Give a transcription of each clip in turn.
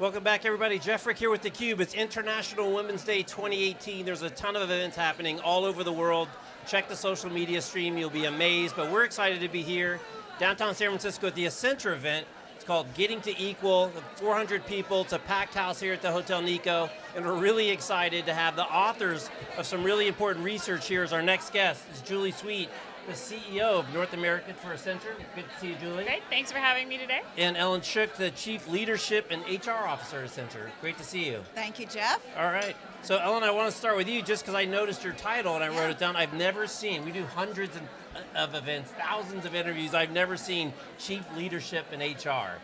Welcome back everybody, Jeff Frick here with theCUBE. It's International Women's Day 2018. There's a ton of events happening all over the world. Check the social media stream, you'll be amazed, but we're excited to be here, downtown San Francisco at the Accenture event. It's called Getting to Equal, 400 people, it's a packed house here at the Hotel Nikko, and we're really excited to have the authors of some really important research here as our next guest. It's Julie Sweet, the CEO of North America for Accenture. Good to see you, Julie. Great, thanks for having me today. And Ellen Shook, the Chief Leadership and HR Officer at Accenture. Great to see you. Thank you, Jeff. All right. So Ellen, I want to start with you just because I noticed your title and I yeah. wrote it down. I've never seen, we do hundreds uh, of events, thousands of interviews, I've never seen Chief Leadership and HR.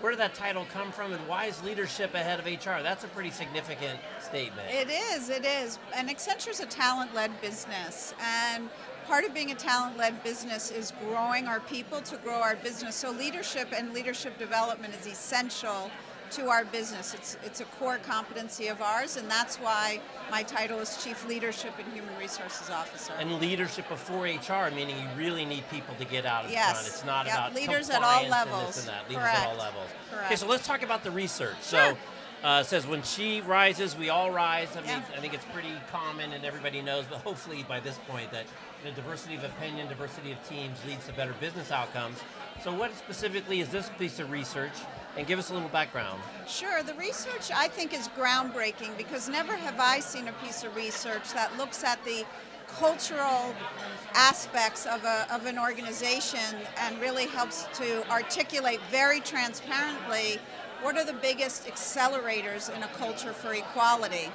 Where did that title come from and why is leadership ahead of HR? That's a pretty significant statement. It is, it is. And Accenture's a talent-led business. And part of being a talent-led business is growing our people to grow our business. So leadership and leadership development is essential to our business. It's, it's a core competency of ours, and that's why my title is Chief Leadership and Human Resources Officer. And leadership before HR, meaning you really need people to get out in yes. front. It's not yep. about leaders at all levels. And and that. Leaders Correct. at all levels. Correct. Okay, so let's talk about the research. Sure. So. Uh, says when she rises, we all rise. I mean, yeah. I think it's pretty common and everybody knows, but hopefully by this point that the diversity of opinion, diversity of teams leads to better business outcomes. So what specifically is this piece of research? And give us a little background. Sure, the research I think is groundbreaking because never have I seen a piece of research that looks at the cultural aspects of, a, of an organization and really helps to articulate very transparently what are the biggest accelerators in a culture for equality.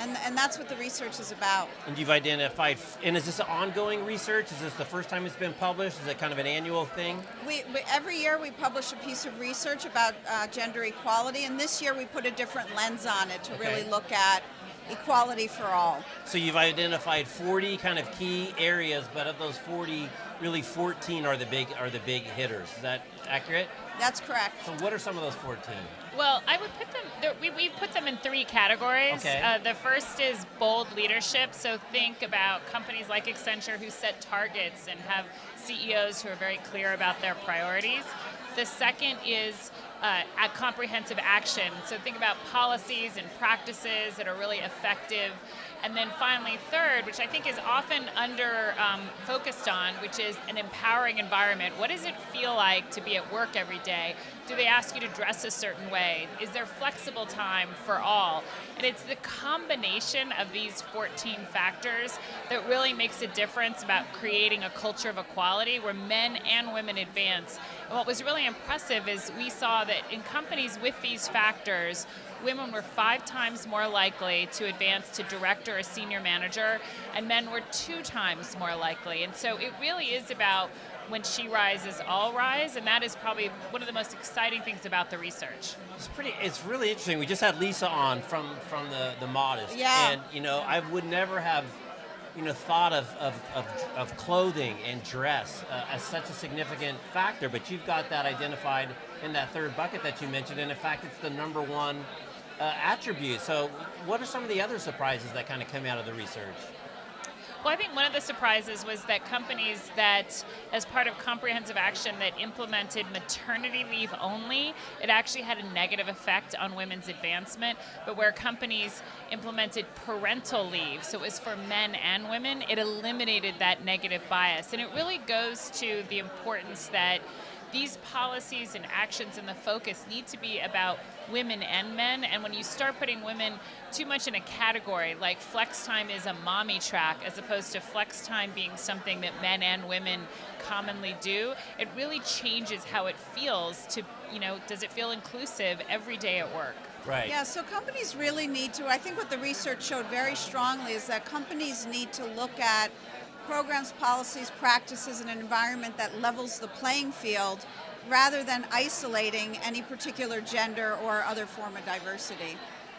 And, and that's what the research is about. And you've identified, and is this an ongoing research? Is this the first time it's been published? Is it kind of an annual thing? We, we every year we publish a piece of research about uh, gender equality, and this year we put a different lens on it to okay. really look at equality for all. So you've identified 40 kind of key areas, but of those 40, really 14 are the big are the big hitters. Is that accurate? That's correct. So what are some of those 14? Well, I would put them, we, we put them in three categories. Okay. Uh, the first is bold leadership, so think about companies like Accenture who set targets and have CEOs who are very clear about their priorities. The second is uh, at comprehensive action, so think about policies and practices that are really effective and then finally, third, which I think is often under um, focused on, which is an empowering environment. What does it feel like to be at work every day? Do they ask you to dress a certain way? Is there flexible time for all? And it's the combination of these 14 factors that really makes a difference about creating a culture of equality where men and women advance. And what was really impressive is we saw that in companies with these factors, women were five times more likely to advance to director or senior manager, and men were two times more likely. And so it really is about when she rises, all rise, and that is probably one of the most exciting things about the research. It's pretty. It's really interesting. We just had Lisa on from from the the Modest, yeah. and you know I would never have. You know, thought of, of, of, of clothing and dress uh, as such a significant factor, but you've got that identified in that third bucket that you mentioned, and in fact, it's the number one uh, attribute. So what are some of the other surprises that kind of come out of the research? Well, I think one of the surprises was that companies that, as part of comprehensive action that implemented maternity leave only, it actually had a negative effect on women's advancement, but where companies implemented parental leave, so it was for men and women, it eliminated that negative bias. And it really goes to the importance that these policies and actions and the focus need to be about women and men, and when you start putting women too much in a category, like flex time is a mommy track, as opposed to flex time being something that men and women commonly do, it really changes how it feels to, you know, does it feel inclusive every day at work? Right. Yeah, so companies really need to, I think what the research showed very strongly is that companies need to look at programs, policies, practices, and an environment that levels the playing field rather than isolating any particular gender or other form of diversity.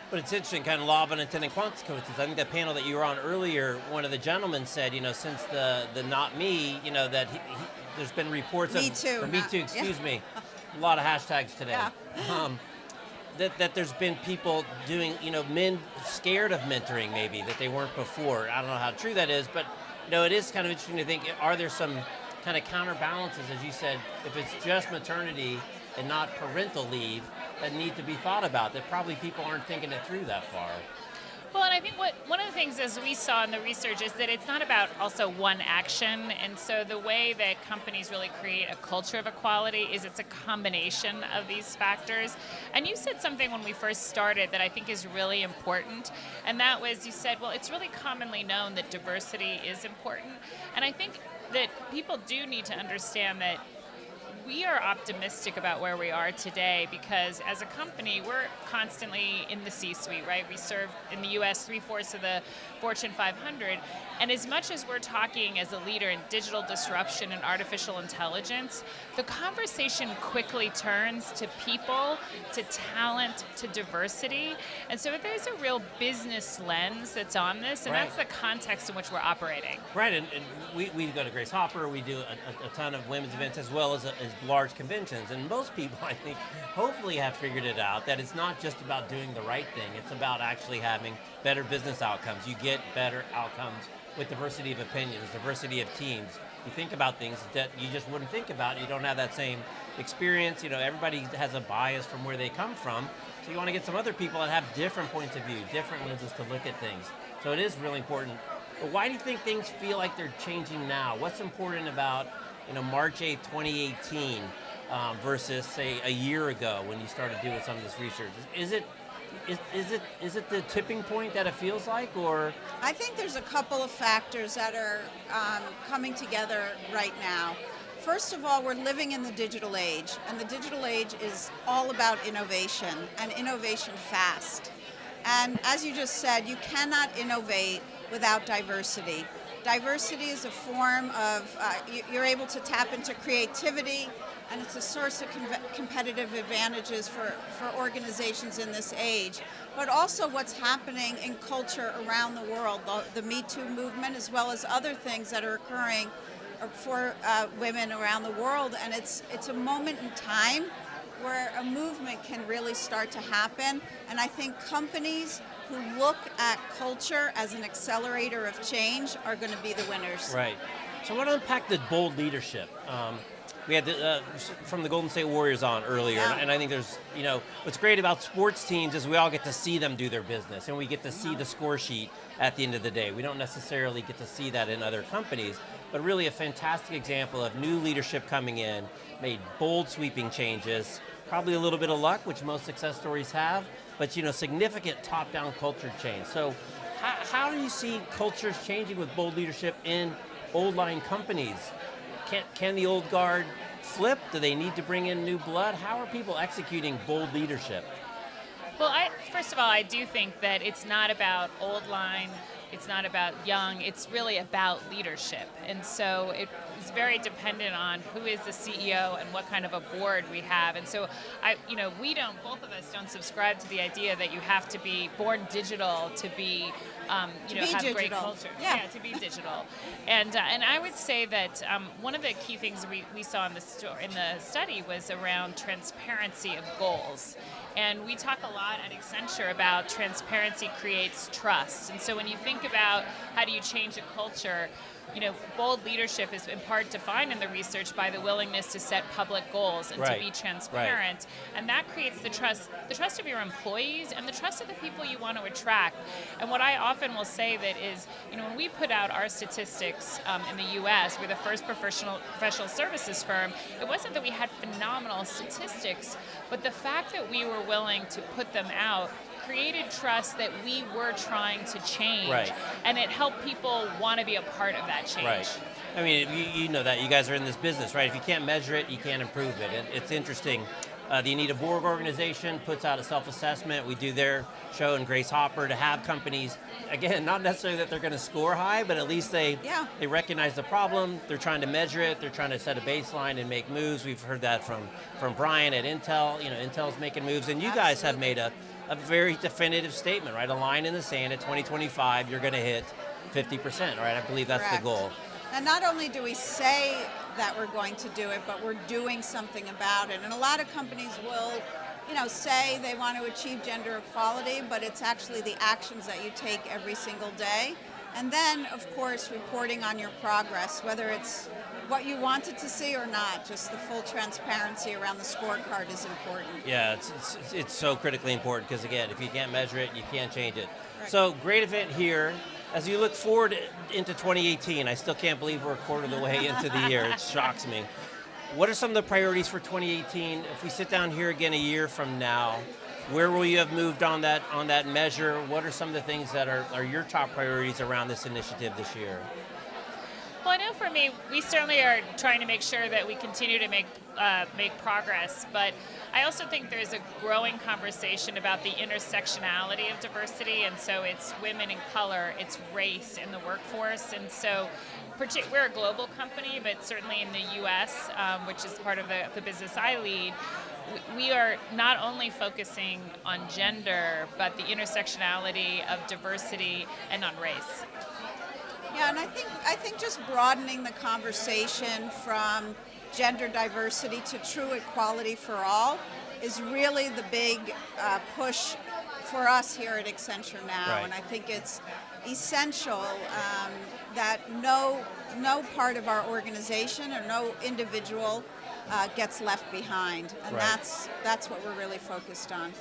But it's interesting, kind of law of unintended consequences. I think that panel that you were on earlier, one of the gentlemen said, you know, since the the not me, you know, that he, he, there's been reports me of too, or me not, too, excuse yeah. me, a lot of hashtags today. Yeah. Um, that, that there's been people doing, you know, men scared of mentoring maybe that they weren't before. I don't know how true that is, but you know, it is kind of interesting to think, are there some kind of counterbalances, as you said, if it's just maternity and not parental leave, that need to be thought about that probably people aren't thinking it through that far. Well, and I think what one of the things as we saw in the research is that it's not about also one action, and so the way that companies really create a culture of equality is it's a combination of these factors. And you said something when we first started that I think is really important, and that was you said, well, it's really commonly known that diversity is important, and I think that people do need to understand that we are optimistic about where we are today because as a company, we're constantly in the C suite, right? We serve in the US three fourths of the Fortune 500. And as much as we're talking as a leader in digital disruption and artificial intelligence, the conversation quickly turns to people, to talent, to diversity. And so there's a real business lens that's on this, and right. that's the context in which we're operating. Right, and, and we, we go to Grace Hopper, we do a, a, a ton of women's events as well as, a, as large conventions. And most people, I think, hopefully have figured it out that it's not just about doing the right thing, it's about actually having better business outcomes. You get better outcomes with diversity of opinions, diversity of teams. You think about things that you just wouldn't think about. You don't have that same experience. You know, everybody has a bias from where they come from. So you want to get some other people that have different points of view, different lenses to look at things. So it is really important. But why do you think things feel like they're changing now? What's important about you know, March 8, 2018 um, versus say a year ago when you started doing some of this research? Is, is it is, is, it is it the tipping point that it feels like, or? I think there's a couple of factors that are um, coming together right now. First of all, we're living in the digital age, and the digital age is all about innovation and innovation fast. And as you just said, you cannot innovate without diversity. Diversity is a form of, uh, you're able to tap into creativity, and it's a source of com competitive advantages for, for organizations in this age. But also what's happening in culture around the world, the, the Me Too movement, as well as other things that are occurring for uh, women around the world. And it's, it's a moment in time where a movement can really start to happen. And I think companies who look at culture as an accelerator of change are going to be the winners. Right. So I want to unpack the bold leadership. Um, we had the, uh, from the Golden State Warriors on earlier, yeah. and I think there's, you know, what's great about sports teams is we all get to see them do their business, and we get to see the score sheet at the end of the day. We don't necessarily get to see that in other companies, but really a fantastic example of new leadership coming in, made bold sweeping changes, probably a little bit of luck, which most success stories have, but you know, significant top-down culture change. So how, how do you see cultures changing with bold leadership in old line companies? Can, can the old guard flip? Do they need to bring in new blood? How are people executing bold leadership? Well, I, first of all, I do think that it's not about old line it's not about young, it's really about leadership. And so it's very dependent on who is the CEO and what kind of a board we have. And so I you know, we don't both of us don't subscribe to the idea that you have to be born digital to be um, you to know, have digital. great culture. Yeah. yeah to be digital. and uh, and I would say that um, one of the key things we, we saw in the sto- in the study was around transparency of goals. And we talk a lot at Accenture about transparency creates trust. And so when you think about how do you change a culture, you know, bold leadership is in part defined in the research by the willingness to set public goals and right. to be transparent. Right. And that creates the trust, the trust of your employees and the trust of the people you want to attract. And what I often will say that is, you know, when we put out our statistics um, in the US, we're the first professional professional services firm, it wasn't that we had phenomenal statistics, but the fact that we were willing to put them out created trust that we were trying to change. Right. And it helped people want to be a part of that change. Right. I mean, you, you, know that. You guys are in this business, right? If you can't measure it, you can't improve it. And it's interesting. Uh, the Anita Borg organization puts out a self-assessment. We do their show in Grace Hopper to have companies, again, not necessarily that they're going to score high, but at least they yeah. they recognize the problem. They're trying to measure it. They're trying to set a baseline and make moves. We've heard that from from Brian at Intel. You know, Intel's making moves, and you Absolutely. guys have made a a very definitive statement, right? A line in the sand at 2025, you're going to hit 50%, right? I believe that's Correct. the goal. And not only do we say that we're going to do it, but we're doing something about it. And a lot of companies will, you know, say they want to achieve gender equality, but it's actually the actions that you take every single day. And then, of course, reporting on your progress, whether it's what you wanted to see or not. Just the full transparency around the scorecard is important. Yeah, it's, it's, it's so critically important because again, if you can't measure it, you can't change it. Right. So great event here. As you look forward into 2018, I still can't believe we're a quarter of the way into the year. It shocks me. What are some of the priorities for 2018? If we sit down here again a year from now, where will you have moved on that on that measure? What are some of the things that are, are your top priorities around this initiative this year? Well, I know for me, we certainly are trying to make sure that we continue to make uh, make progress. But I also think there's a growing conversation about the intersectionality of diversity, and so it's women in color, it's race in the workforce, and so. We're a global company, but certainly in the U.S., um, which is part of the, the business I lead, we are not only focusing on gender, but the intersectionality of diversity and on race. Yeah, and I think I think just broadening the conversation from gender diversity to true equality for all is really the big uh, push for us here at Accenture now, Right. and I think it's essential um, that no no part of our organization or no individual uh, gets left behind, and Right. that's that's what we're really focused on.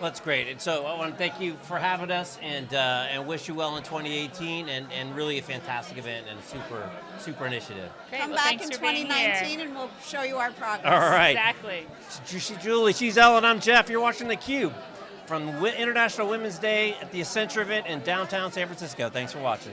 Well, that's great. And so I want to thank you for having us and uh, and wish you well in 2018 and, and really a fantastic event and a super super initiative. Great. Come well, back in for being here. 2019, and we'll show you our progress. All right. Exactly. She's Julie, she's Ellen, I'm Jeff. You're watching theCUBE from International Women's Day at the Accenture event in downtown San Francisco. Thanks for watching.